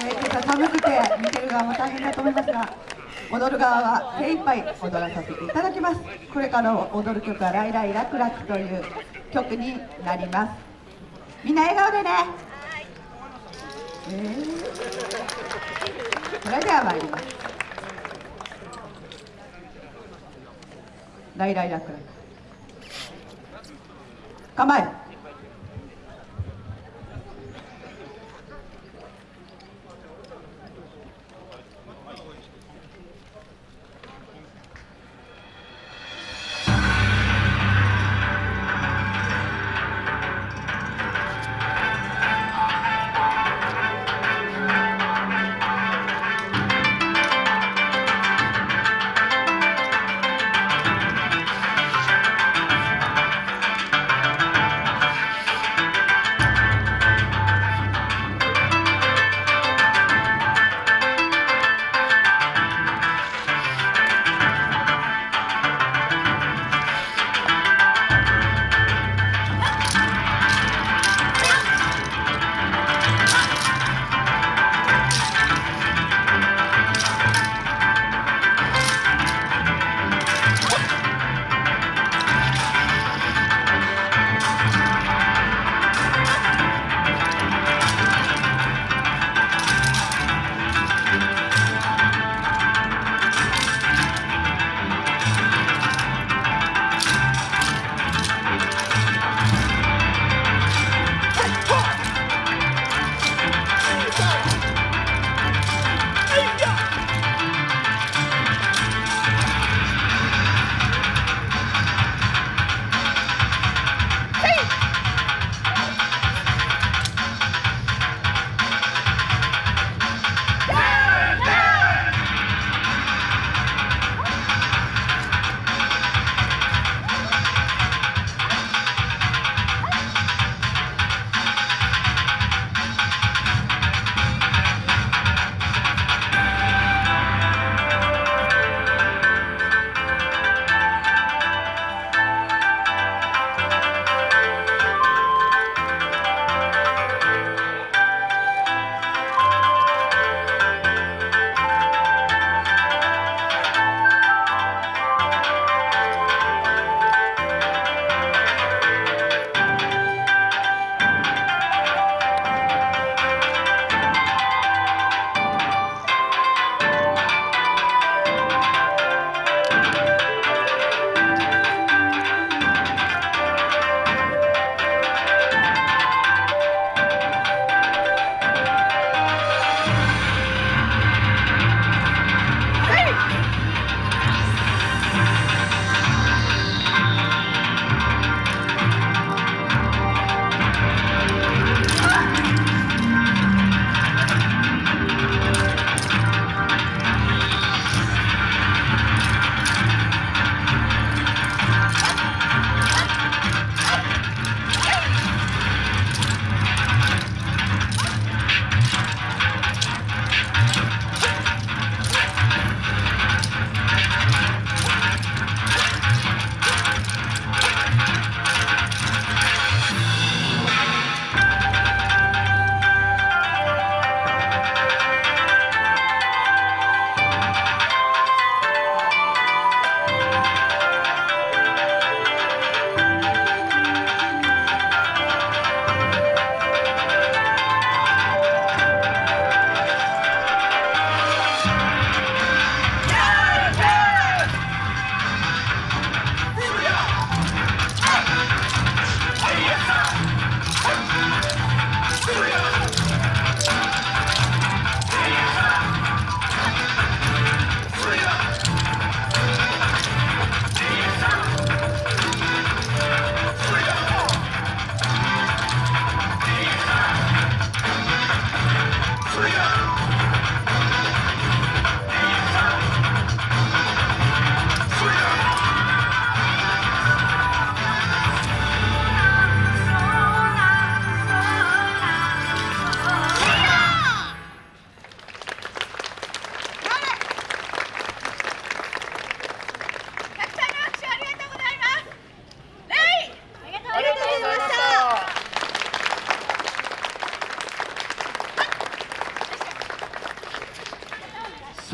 えー、今朝寒くて見てる側も大変だと思い。ますが踊る側は精一杯踊らさせていただきますこれから踊る曲は「ライライラクラク」という曲になります。みんな笑顔でね。えー、それでは参ります。ライライラクラク。構え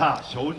さあ承認。